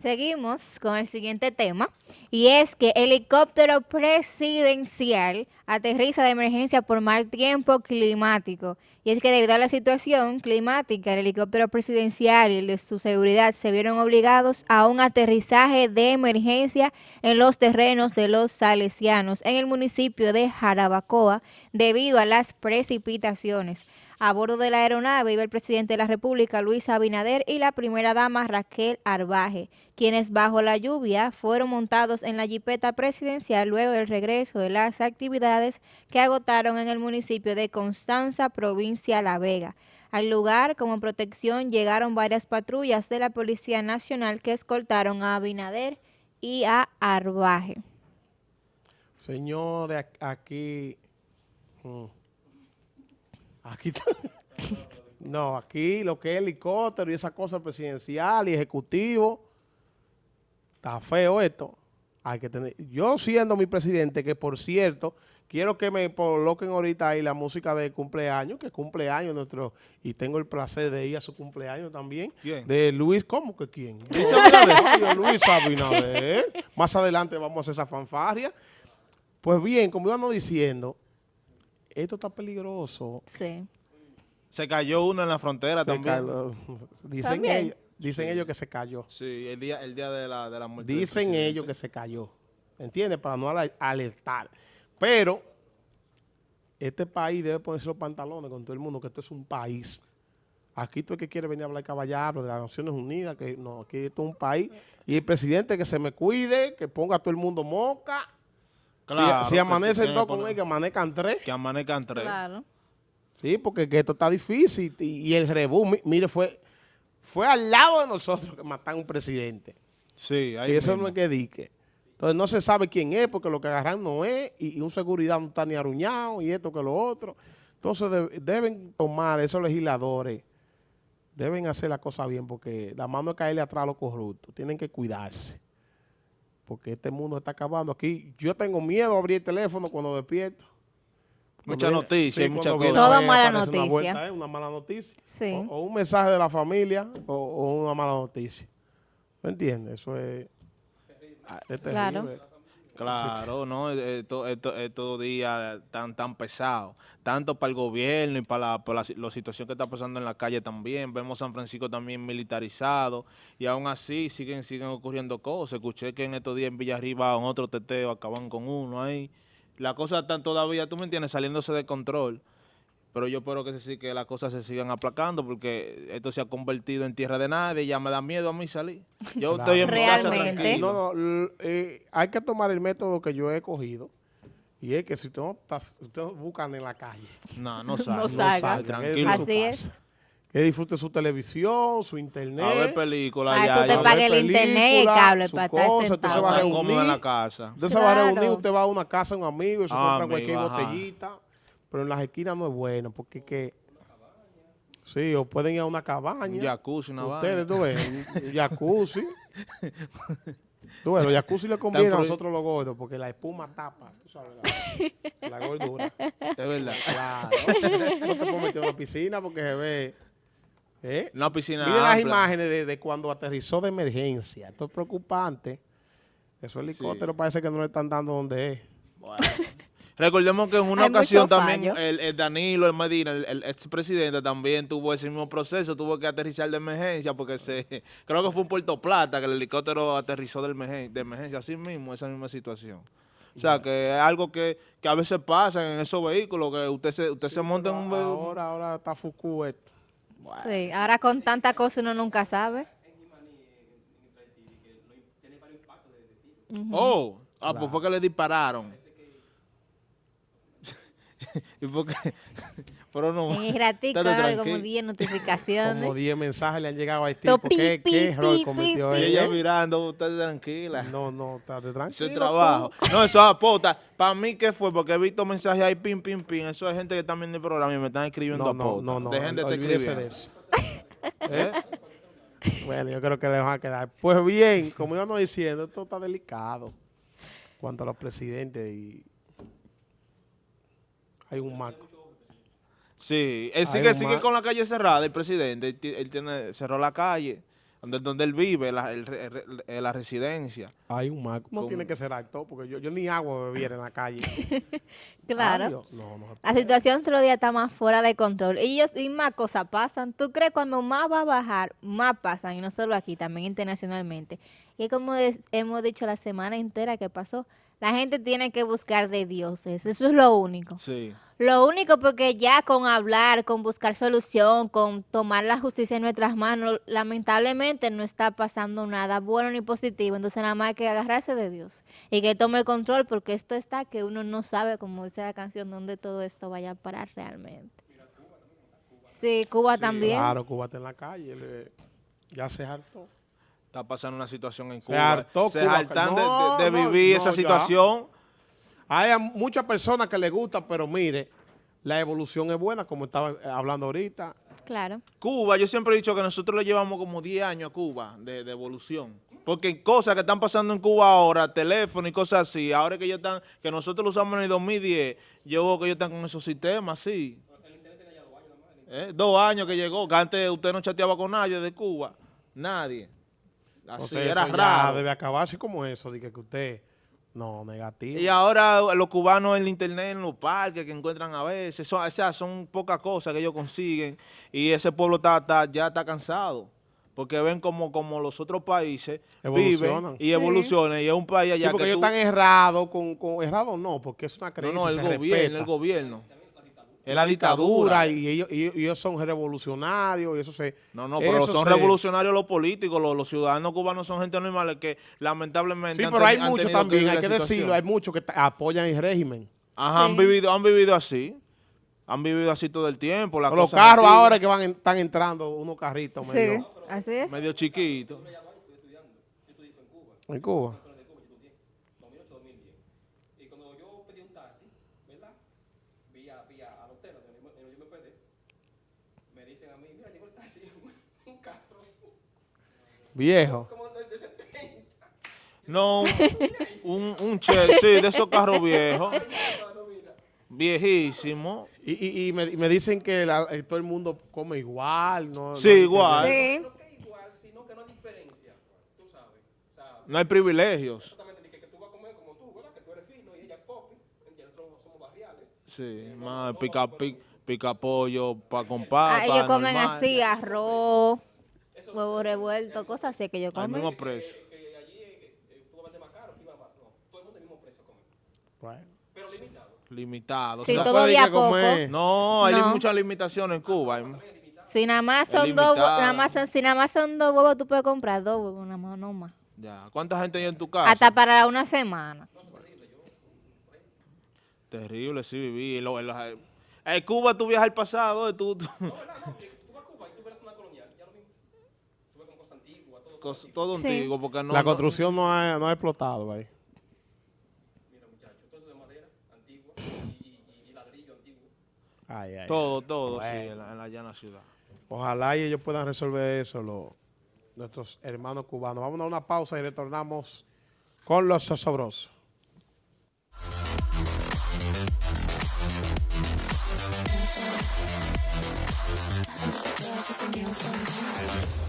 Seguimos con el siguiente tema y es que helicóptero presidencial aterriza de emergencia por mal tiempo climático. Y es que debido a la situación climática, el helicóptero presidencial y el de su seguridad se vieron obligados a un aterrizaje de emergencia en los terrenos de los salesianos en el municipio de Jarabacoa debido a las precipitaciones. A bordo de la aeronave iba el presidente de la República, Luis Abinader, y la primera dama, Raquel Arbaje, quienes bajo la lluvia fueron montados en la jipeta presidencial luego del regreso de las actividades que agotaron en el municipio de Constanza, provincia La Vega. Al lugar, como protección, llegaron varias patrullas de la Policía Nacional que escoltaron a Abinader y a Arbaje. Señores, aquí... Mm, Aquí No, aquí lo que es helicóptero y esa cosa presidencial y ejecutivo, está feo esto. Hay que tener, yo siendo mi presidente, que por cierto, quiero que me coloquen ahorita ahí la música de cumpleaños, que cumpleaños nuestro, y tengo el placer de ir a su cumpleaños también. De Luis, ¿cómo que quién? Luis Abinader. Más adelante vamos a hacer esa fanfarria. Pues bien, como íbamos diciendo, esto está peligroso. Sí. Se cayó uno en la frontera también. Dicen, Ellos, dicen ellos que se cayó. Sí, el día, el día de, la, de la muerte Dicen ellos que se cayó. ¿Entiendes? Para no alertar. Pero este país debe ponerse los pantalones con todo el mundo, que esto es un país. Aquí tú el que quiere venir a hablar caballero de las Naciones Unidas, que no, aquí esto es un país. Y el presidente que se me cuide, que ponga a todo el mundo moca si, amanece todo con él, que amanezcan tres. Que amanezcan tres. Claro. Sí, porque esto está difícil. Y, el rebú, mire, fue fue al lado de nosotros que mataron un presidente. Sí, ahí Y eso no es que dique. Entonces no se sabe quién es, porque lo que agarran no es, y, un seguridad no está ni aruñado, y esto que lo otro. Entonces deben tomar esos legisladores, deben hacer la cosa bien, porque la mano es caerle atrás a los corruptos. Tienen que cuidarse porque este mundo está acabando. Aquí yo tengo miedo a abrir el teléfono cuando despierto. Mucha noticia, sí, mucha cosa. Toda mala noticia. Una, ¿eh? una, mala noticia. Sí. O, un mensaje de la familia o, una mala noticia. ¿Me entiendes? Eso es... es claro. Claro, no, es, todo día tan tan pesado, tanto para el gobierno y para, la, la, situación que está pasando en la calle también. Vemos San Francisco también militarizado y aún así siguen siguen ocurriendo cosas. Escuché que en estos días en Villarriba en otro teteo acaban con uno ahí. La cosa está todavía, tú me entiendes, saliéndose de control pero yo espero que, sí, que las cosas se sigan aplacando porque esto se ha convertido en tierra de nadie, ya me da miedo a mí salir. Yo estoy en mi casa tranquilo. No, no, eh, hay que tomar el método que yo he cogido y es que si ustedes buscan en la calle. No, no salgan. no salgan. Tranquilo. Así es. Que disfrute su televisión, su internet. A ver películas. A eso te pague el internet y el cable para estar sentado. Usted se va a reunir. en la casa. Usted se va a reunir, usted va a una casa un amigo y se compra cualquier botellita pero en las esquinas no es bueno, porque que... Sí, o pueden ir a una cabaña. Un jacuzzi, una Ustedes, tú ves, un jacuzzi. tú ves, los jacuzzi le conviene a nosotros los gordos, porque la espuma tapa, tú sabes, la, gordura. Es verdad. Claro. No te puedo meter en una piscina porque se ve... ¿eh? Una piscina Miren las imágenes de, de, cuando aterrizó de emergencia. Esto es preocupante. Esos helicópteros parece que no le están dando donde es. Recordemos que en una ocasión también el, Danilo, el Medina, el, expresidente también tuvo ese mismo proceso, tuvo que aterrizar de emergencia porque se creo que fue en Puerto Plata que el helicóptero aterrizó de emergencia, de emergencia así mismo, esa misma situación. O sea, que es algo que, a veces pasa en esos vehículos, que usted se, usted se monta en un vehículo. Ahora, ahora está Fuku esto. Sí, ahora con tanta cosa uno nunca sabe. Oh, ah, pues fue que le dispararon. ¿Y por Pero no. En el ratito, como 10 notificaciones. Como 10 mensajes le han llegado a este tipo. ¿Qué, qué error cometió ella? Y ella mirando, usted tranquila. No, no, está tranquila. Eso es trabajo. No, eso es apota. Para mí, ¿qué fue? Porque he visto mensajes ahí, pim, pim, pim. Eso es gente que está viendo el programa y me están escribiendo no, No, no, Dejen de de eso. ¿Eh? Bueno, yo creo que le van a quedar. Pues bien, como íbamos diciendo, esto está delicado. Cuanto a los presidentes y hay un marco. Sí, él sigue, sigue con la calle cerrada, el presidente, él, tiene, cerró la calle. donde, donde él vive, la, el re- el- el- la residencia. Hay un. ¿Cómo ¿Cómo? tiene que ser actor? Porque yo, yo ni agua bebiera en la calle. Claro. Ay, no, no La situación otro día está más fuera de control. Y, ellos, y más cosas pasan. ¿Tú crees cuando más va a bajar, más pasan? Y no solo aquí, también internacionalmente. Y como des- hemos dicho la semana entera que pasó, la gente tiene que buscar de dioses. Eso es lo único. Sí. Lo único porque ya con hablar, con buscar solución, con tomar la justicia en nuestras manos, lamentablemente no está pasando nada bueno ni positivo. Entonces nada más hay que agarrarse de Dios y que tome el control porque esto está que uno no sabe, como dice la canción, dónde todo esto vaya a parar realmente. Sí, Cuba Sí, también. Claro, Cuba está en la calle. le- ya se hartó. Está pasando una situación en Se Cuba. hartó Se Cuba. hartan de- No, de, vivir no, esa ya. situación. Hay muchas personas que les gusta, pero mire, la evolución es buena, como estaba eh, hablando ahorita. Claro. Cuba, yo siempre he dicho que nosotros le llevamos como 10 años a Cuba de, de evolución. Porque cosas que están pasando en Cuba ahora, teléfono y cosas así, ahora que ellos están, que nosotros lo usamos en el 2010, yo veo que ellos están con esos sistemas así. ¿Eh? Dos años que llegó, que antes usted no chateaba con nadie de Cuba, nadie. Así, Entonces, era eso ya raro. debe acabarse como eso, de que que usted, no, negativo. Y ahora los cubanos en el internet, en los parques que encuentran a veces, son, o sea, son pocas cosas que ellos consiguen y ese pueblo está, está- ya está cansado. Porque ven como, como los otros países Evolucionan. viven y Sí. evolucionan. Y es un país Sí, allá porque que ellos tú- están errados, con, con errado no, porque es una No, creencia, no, el se gobierno, respeta. el gobierno. Es la dictadura dictadura. y ellos, y son revolucionarios y eso se... No, no, pero son se- revolucionarios los políticos, los, los ciudadanos cubanos son gente normal que lamentablemente Sí, han pero hay muchos también, hay que decirlo, hay muchos que apoyan el régimen. Ajá, han vivido, han vivido así. Han vivido así todo el tiempo. las Los carros ahora que van en- están entrando unos carritos Sí, medio así es. Medio chiquitos. en Cuba. 2008, 2010. Y cuando yo pedí un taxi, ¿verdad? Vía, vía al hotel donde yo, donde yo me dicen a mí, mira, llegó el taxi, un carro Viejo. como de, de 70. No, un, un Chevy, sí, de esos carros viejos. Viejísimo. Y, y, y me, y me dicen que la- eh, todo el mundo come igual. No, Sí, no igual. Sí. No que igual, sino que no hay diferencia, tú sabes. O sea, No hay privilegios. exactamente, de que, que tú vas a comer como tú, ¿verdad? Que tú eres fino y ella es popi, y nosotros somos barriales. Sí, más pica, pica, pica pollo para con Ah, papa. ellos comen normal. así, arroz, huevo revuelto, cosas así que ellos Al comen. a el mismo precio. Bueno. Pero limitado. Limitado. Sí, o sea, todo día que poco. no, hay No. muchas limitaciones en Cuba. Hay- Si nada más son dos, nada más son, si nada más son dos huevos, tú puedes comprar dos huevos, nada más, no más. Ya. ¿Cuánta gente hay en tu casa? Hasta para una semana. Terrible, sí, viví. En lo- en los- en Cuba tú viajas al pasado. eh, Tú, tú- Tú vas a Cuba y tú ves la zona colonial, ya lo mismo. Tú ves como cosas antiguas, todo. cos- todo Sí. antiguo. Porque no, la construcción no ha, no ha explotado ahí. Mira, muchachos, todo eso de madera antigua y, y, y ladrillo antiguo. Ay, ay, todo, ay. todo, sí, en la, en la llana ciudad. Ojalá y ellos puedan resolver eso, lo- nuestros hermanos cubanos. Vamos a una pausa y retornamos con los sobrosos. Music and dance.